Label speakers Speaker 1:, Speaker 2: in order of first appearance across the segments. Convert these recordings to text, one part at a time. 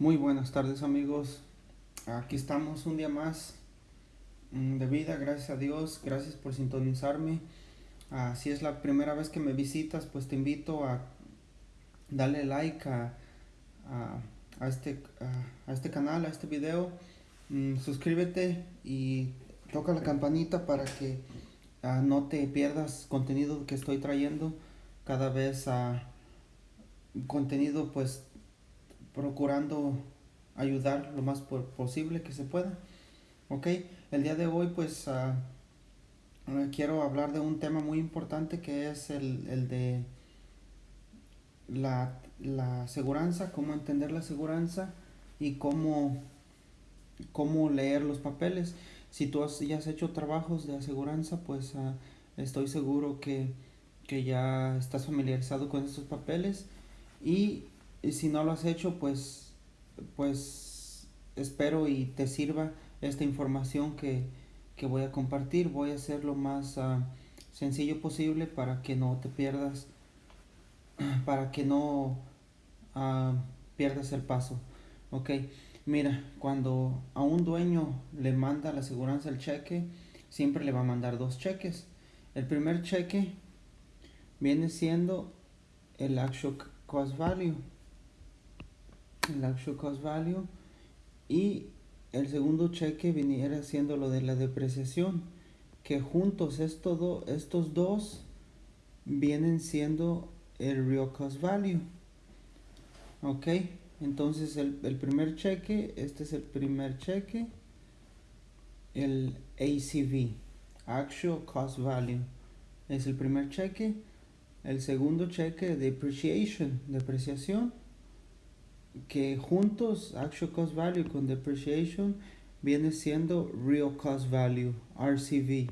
Speaker 1: Muy buenas tardes amigos, aquí estamos un día más mm, de vida, gracias a Dios, gracias por sintonizarme. Ah, si es la primera vez que me visitas, pues te invito a darle like a, a, este, a, este canal, a este video. Mm, suscríbete y toca la campanita para que ah, no te pierdas contenido que estoy trayendo cada vez a contenido pues procurando ayudar lo más posible que se pueda. Ok, el día de hoy pues uh, quiero hablar de un tema muy importante que es el, el de la, la aseguranza, cómo entender la aseguranza y cómo, cómo leer los papeles. Si tú has, ya has hecho trabajos de aseguranza, pues uh, estoy seguro que, que ya estás familiarizado con estos papeles y y si no lo has hecho, pues, pues espero y te sirva esta información que, voy a compartir. Voy a hacer lo más ah, sencillo posible para que no te pierdas, para que no uh, pierdas el paso. Ok, mira, cuando a un dueño le manda la aseguranza el cheque, siempre le va a mandar dos cheques. El primer cheque viene siendo el actual cost value el actual cost value y el segundo cheque viniera siendo lo de la depreciación que juntos estos, estos dos vienen siendo el real cost value. Ok entonces el, el primer cheque este es el primer cheque el ACV actual cost value es el primer cheque. El segundo cheque depreciation depreciación que juntos actual cost value con depreciation viene siendo real cost value RCV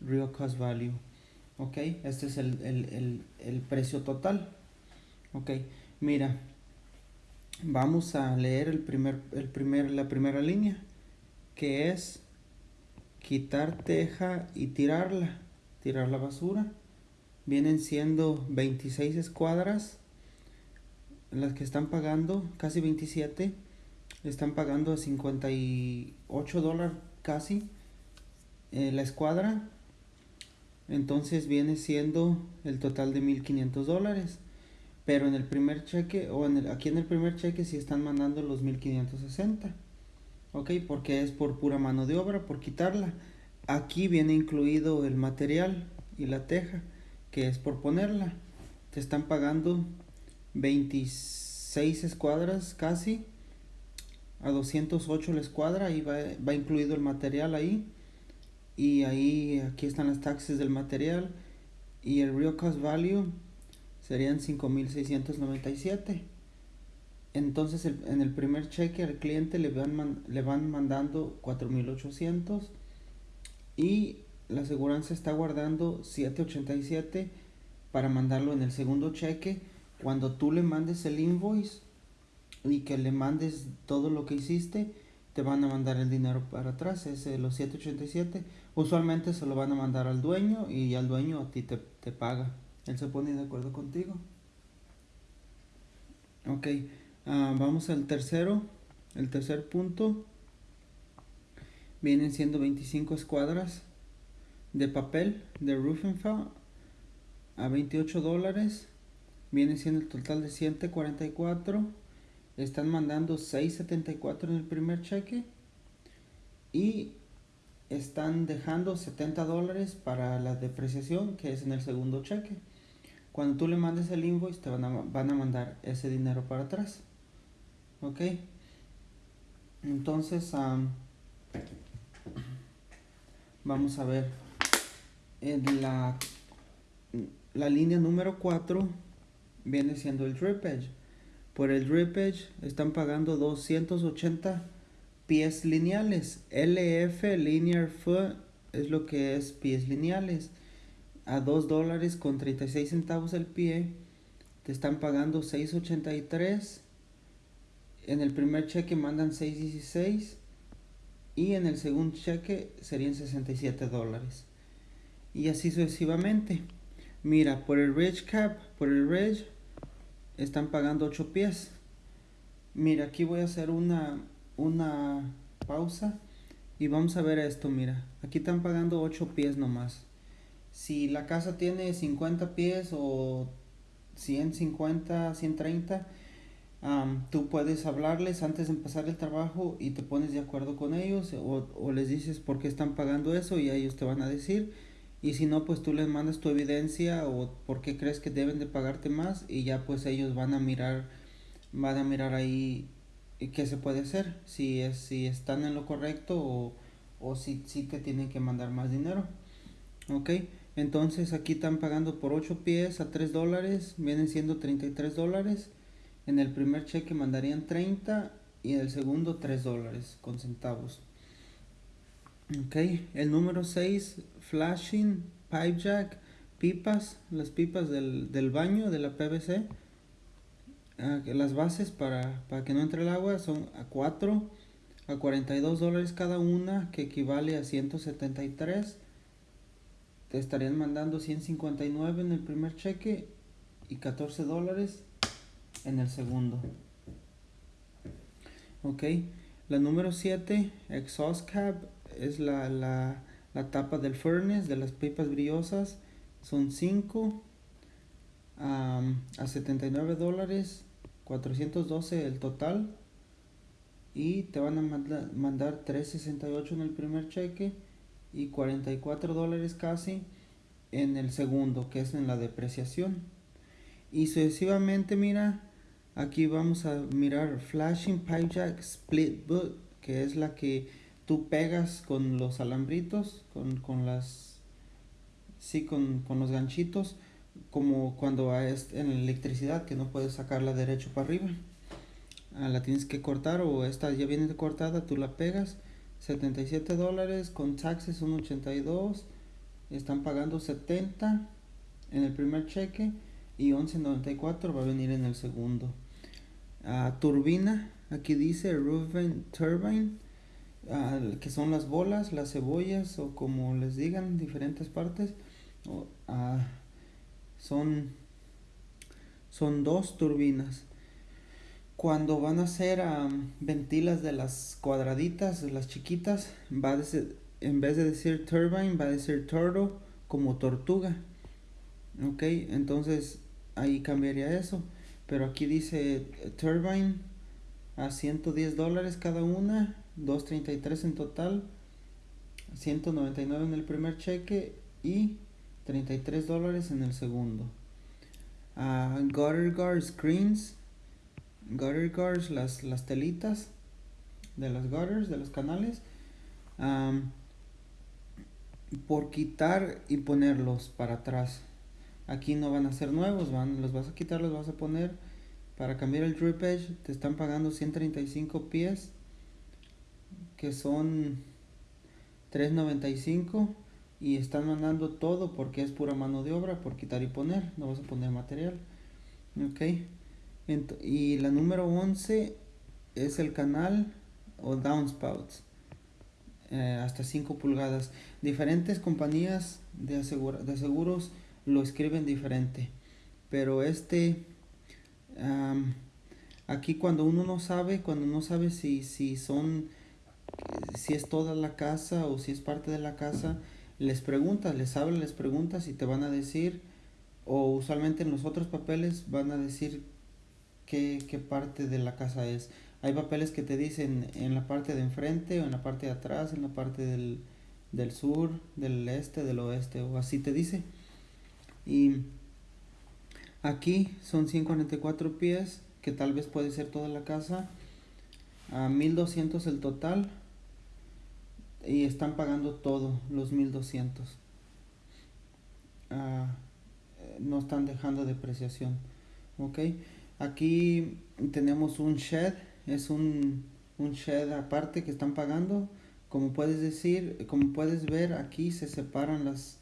Speaker 1: real cost value ok este es el, el, el, el precio total ok mira vamos a leer el primer, el primer, la primera línea que es quitar teja y tirarla tirar la basura. Vienen siendo 26 escuadras las que están pagando casi 27 están pagando a 58 dólares casi eh, la escuadra. Entonces viene siendo el total de 1500 dólares. Pero en el primer cheque o en el, aquí en el primer cheque si están mandando los 1560 ok porque es por pura mano de obra por quitarla. Aquí viene incluido el material y la teja que es por ponerla. Te están pagando 26 escuadras casi a 208 la escuadra y va, va incluido el material ahí y ahí aquí están las taxes del material y el real cost value serían 5697 entonces en el primer cheque al cliente le van, le van mandando 4800 y la aseguranza está guardando 787 para mandarlo en el segundo cheque cuando tú le mandes el invoice y que le mandes todo lo que hiciste, te van a mandar el dinero para atrás, es los 787. Usualmente se lo van a mandar al dueño y al dueño a ti te, te paga. Él se pone de acuerdo contigo. Ok, ah, vamos al tercero. El tercer punto. Vienen siendo 25 escuadras de papel de roofing a 28 dólares viene siendo el total de 144 están mandando 674 en el primer cheque. Y están dejando 70 dólares para la depreciación que es en el segundo cheque. Cuando tú le mandes el invoice te van a, van a mandar ese dinero para atrás. Ok. Entonces vamos a ver. En la la línea número 4 viene siendo el edge Por el edge están pagando 280 pies lineales. LF Linear Foot es lo que es pies lineales. A 2 dólares con 36 centavos el pie. Te están pagando 6.83. En el primer cheque mandan 6.16. Y en el segundo cheque serían 67 dólares. Y así sucesivamente. Mira, por el Ridge Cap, por el Ridge están pagando 8 pies. Mira, aquí voy a hacer una, una pausa y vamos a ver esto, mira. Aquí están pagando 8 pies nomás. Si la casa tiene 50 pies o 150, 130, tú puedes hablarles antes de empezar el trabajo y te pones de acuerdo con ellos o, o, les dices por qué están pagando eso y ellos te van a decir. Y si no, pues tú les mandas tu evidencia o por qué crees que deben de pagarte más y ya pues ellos van a mirar, van a mirar ahí qué se puede hacer, si, es, si están en lo correcto o, o si, si te tienen que mandar más dinero. Ok, entonces aquí están pagando por 8 pies a 3 dólares, vienen siendo 33 dólares. En el primer cheque mandarían 30 y en el segundo 3 dólares con centavos. Ok, el número 6, flashing, pipe jack, pipas, las pipas del, del baño de la PVC Ah, las bases para, para que no entre el agua son a 4 a 42 dólares cada una que equivale a 173 te estarían mandando 159 en el primer cheque y 14 dólares en el segundo. Ok la número 7 exhaust cap es la, la, la tapa del furnace de las pipas brillosas son 5 a 79 dólares 412 el total y te van a mandar 368 en el primer cheque y 44 dólares casi en el segundo que es en la depreciación. Y sucesivamente mira aquí vamos a mirar flashing pipe jack split boot que es la que tú pegas con los alambritos con, con las sí con, con los ganchitos como cuando es en electricidad que no puedes sacarla derecho para arriba. Ah, la tienes que cortar o esta ya viene cortada tú la pegas 77 dólares con taxes son 82 están pagando 70 en el primer cheque y 11.94 va a venir en el segundo. Uh, turbina aquí dice Ruben Turbine que son las bolas las cebollas o como les digan diferentes partes uh, son, son dos turbinas. Cuando van a ser ventilas de las cuadraditas, de las chiquitas, va a decir, en vez de decir turbine, va a decir turtle como tortuga. Ok, entonces ahí cambiaría eso. Pero aquí dice turbine a 110 dólares cada una, 233 en total, 199 en el primer cheque y 33 dólares en el segundo. Uh, gutter guard screens. Gutter guards, las, las telitas de las gutters, de los canales. por quitar y ponerlos para atrás. Aquí no van a ser nuevos, van, los vas a quitar, los vas a poner. Para cambiar el drip edge te están pagando 135 pies, que son 395 y están mandando todo porque es pura mano de obra por quitar y poner, no vas a poner material. Ok. y la número 11 es el canal o downspouts. Eh, hasta 5 pulgadas. Diferentes compañías de, de seguros lo escriben diferente. Pero este, aquí cuando uno no sabe, cuando no sabe si, si son, si es toda la casa o si es parte de la casa, les preguntas, les hablas, les preguntas y te van a decir, o usualmente en los otros papeles van a decir qué, qué parte de la casa es. Hay papeles que te dicen en la parte de enfrente o en la parte de atrás, en la parte del, del sur, del este, del oeste, o así te dice. Y aquí son 144 pies, que tal vez puede ser toda la casa. A 1200 el total y están pagando todo, los 1200. Ah, no están dejando depreciación. Ok, aquí tenemos un shed, es un, un shed aparte que están pagando. Como puedes decir, como puedes ver, aquí se separan las,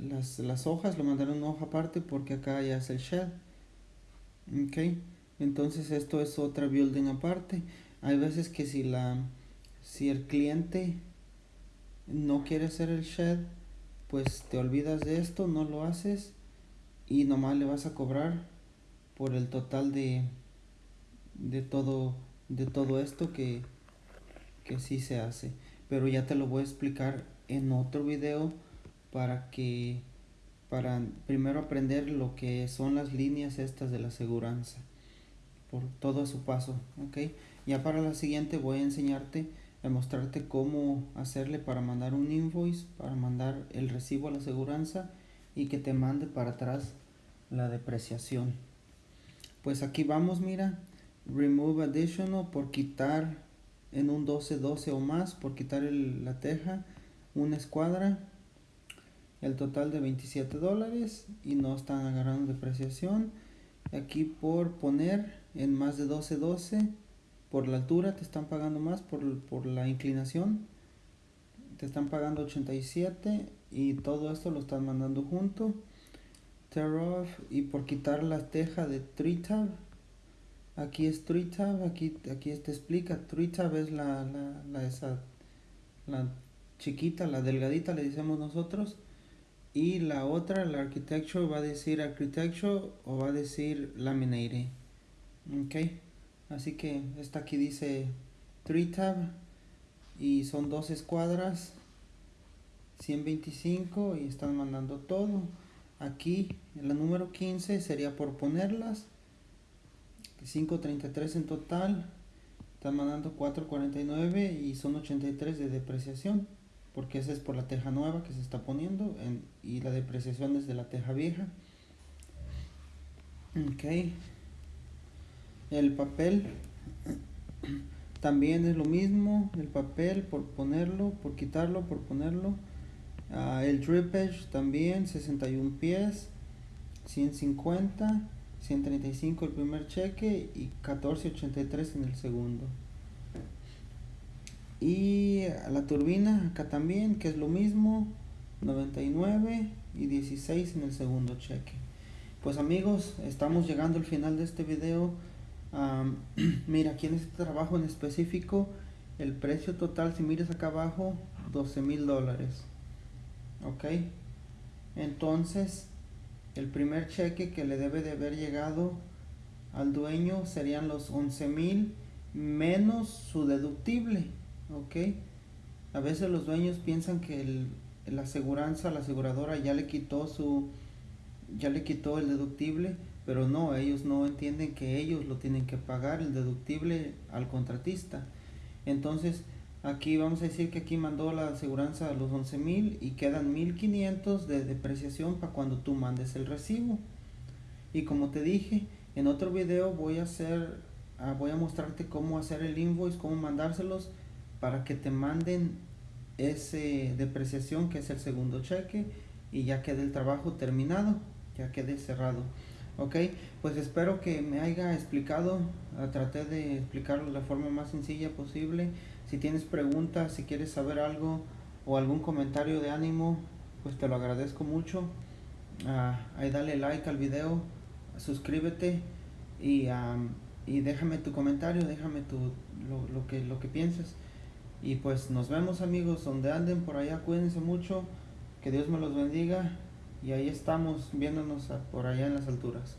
Speaker 1: las, las hojas, lo mandaron una hoja aparte porque acá ya es el shed. Ok, entonces esto es otra building aparte. Hay veces que si la si el cliente no quieres hacer el shed, pues te olvidas de esto, no lo haces y nomás le vas a cobrar por el total de, de todo de todo esto que que sí se hace. Pero ya te lo voy a explicar en otro video para que para primero aprender lo que son las líneas estas de la aseguranza por todo su paso ok. Ya para la siguiente voy a enseñarte a mostrarte cómo hacerle para mandar un invoice para mandar el recibo a la aseguranza y que te mande para atrás la depreciación. Pues aquí vamos mira remove additional por quitar en un 12 12 o más por quitar el, la teja una escuadra el total de 27 dólares y no están agarrando depreciación. Aquí por poner en más de 12 12 por la altura te están pagando más por, por la inclinación te están pagando 87 y todo esto lo están mandando junto. Tear off y por quitar la teja de tree tab aquí es tree tab aquí aquí te explica. Tree tab es la, la, la esa la chiquita la delgadita le decimos nosotros. Y la otra la architecture va a decir architecture o va a decir laminate ok así que esta aquí dice tree tab y son dos escuadras 125 y están mandando todo. Aquí la número 15 sería por ponerlas 533 en total están mandando 449 y son 83 de depreciación porque esa es por la teja nueva que se está poniendo en, y la depreciación es de la teja vieja. Ok el papel también es lo mismo el papel por ponerlo por quitarlo por ponerlo. Uh, el drip edge también 61 pies 150 135 el primer cheque y 1483 en el segundo. Y la turbina acá también que es lo mismo 99 y 16 en el segundo cheque. Pues amigos estamos llegando al final de este video mira aquí en este trabajo en específico el precio total si miras acá abajo 12 mil dólares ok entonces el primer cheque que le debe de haber llegado al dueño serían los 11 mil menos su deductible ok a veces los dueños piensan que el, la aseguranza la aseguradora ya le quitó su ya le quitó el deductible pero no ellos no entienden que ellos lo tienen que pagar el deductible al contratista. Entonces aquí vamos a decir que aquí mandó la aseguranza a los 11 mil y quedan 1500 de depreciación para cuando tú mandes el recibo. Y como te dije en otro video voy a hacer uh, voy a mostrarte cómo hacer el invoice cómo mandárselos para que te manden ese depreciación que es el segundo cheque y ya quede el trabajo terminado ya quede cerrado ok pues espero que me haya explicado uh, traté de explicarlo de la forma más sencilla posible si tienes preguntas, si quieres saber algo o algún comentario de ánimo, pues te lo agradezco mucho. Uh, ahí dale like al video, suscríbete y, y déjame tu comentario, déjame tu, lo, lo, que, lo que pienses. Y pues nos vemos amigos, donde anden por allá, cuídense mucho, que Dios me los bendiga y ahí estamos viéndonos por allá en las alturas.